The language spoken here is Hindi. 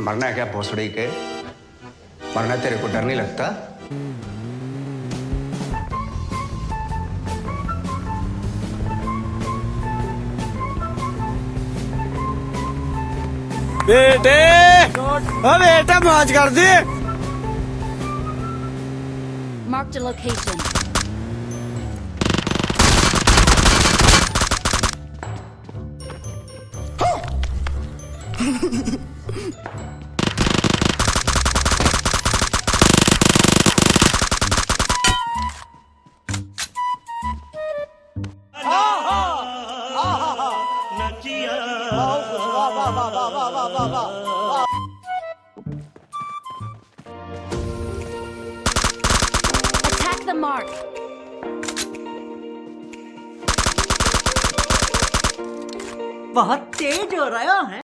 मरना है क्या भोसड़ी के? मरना तेरे को डर नहीं लगता? बेटे! ओ बेटा मौज कर दी। Marked a location. Attack the mark. बहुत तेज हो रहा है